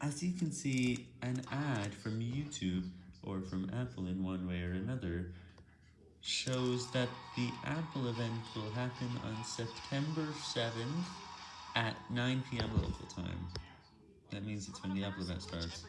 As you can see, an ad from YouTube, or from Apple in one way or another, shows that the Apple event will happen on September 7th at 9pm local time. That means it's when the Apple event starts.